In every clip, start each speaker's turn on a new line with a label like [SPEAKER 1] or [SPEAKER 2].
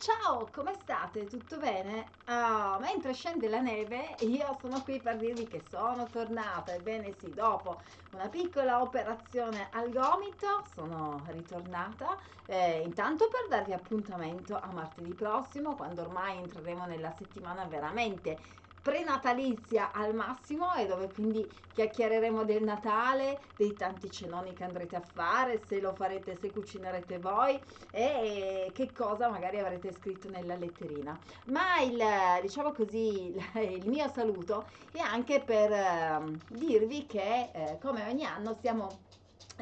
[SPEAKER 1] Ciao, come state? Tutto bene? Ah, mentre scende la neve, io sono qui per dirvi che sono tornata. Ebbene sì, dopo una piccola operazione al gomito sono ritornata. Eh, intanto per darvi appuntamento a martedì prossimo, quando ormai entreremo nella settimana veramente prenatalizia al massimo e dove quindi chiacchiereremo del Natale, dei tanti cenoni che andrete a fare, se lo farete, se cucinerete voi e che cosa magari avrete scritto nella letterina. Ma il, diciamo così, il mio saluto è anche per eh, dirvi che eh, come ogni anno stiamo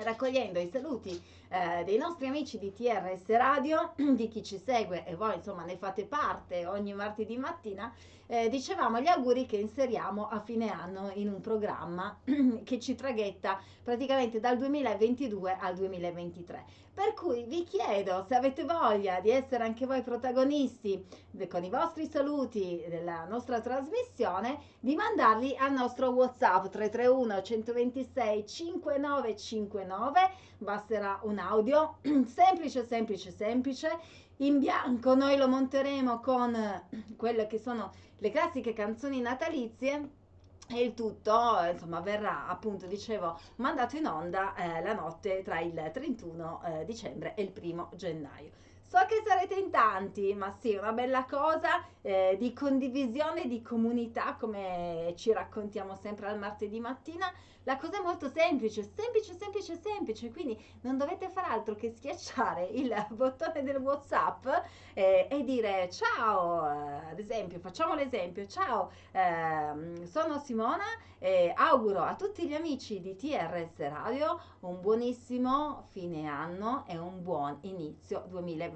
[SPEAKER 1] raccogliendo i saluti eh, dei nostri amici di TRS Radio, di chi ci segue e voi insomma ne fate parte ogni martedì mattina, eh, dicevamo gli auguri che inseriamo a fine anno in un programma che ci traghetta praticamente dal 2022 al 2023. Per cui vi chiedo se avete voglia di essere anche voi protagonisti con i vostri saluti della nostra trasmissione, di mandarli al nostro WhatsApp 331 126 5959. Basterà un audio. Semplice, semplice, semplice. In bianco noi lo monteremo con quelle che sono le classiche canzoni natalizie. E il tutto insomma verrà appunto dicevo mandato in onda eh, la notte tra il 31 eh, dicembre e il primo gennaio So che sarete in tanti, ma sì, una bella cosa eh, di condivisione, di comunità, come ci raccontiamo sempre al martedì mattina. La cosa è molto semplice, semplice, semplice, semplice, quindi non dovete fare altro che schiacciare il bottone del WhatsApp eh, e dire ciao, eh, ad esempio, facciamo l'esempio, ciao, ehm, sono Simona e auguro a tutti gli amici di TRS Radio un buonissimo fine anno e un buon inizio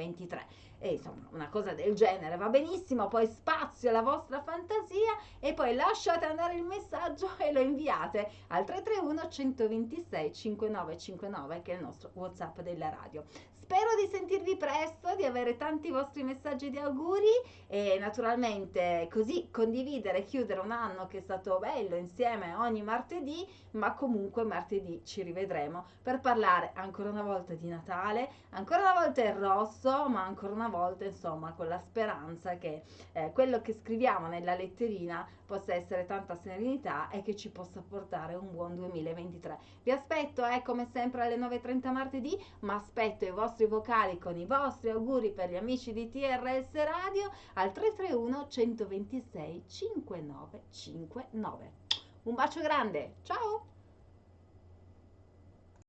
[SPEAKER 1] 2023 e insomma una cosa del genere va benissimo, poi spazio alla vostra fantasia e poi lasciate andare il messaggio e lo inviate al 331 126 5959 che è il nostro WhatsApp della radio. Spero di sentirvi presto, di avere tanti vostri messaggi di auguri e naturalmente così condividere e chiudere un anno che è stato bello insieme ogni martedì, ma comunque martedì ci rivedremo per parlare ancora una volta di Natale, ancora una volta il rosso, ma ancora una volta insomma con la speranza che eh, quello che scriviamo nella letterina possa essere tanta serenità e che ci possa portare un buon 2023. Vi aspetto eh, come sempre alle 9.30 martedì, ma aspetto i vostri vocali con i vostri auguri per gli amici di TRS Radio al 331 126 5959. Un bacio grande, ciao!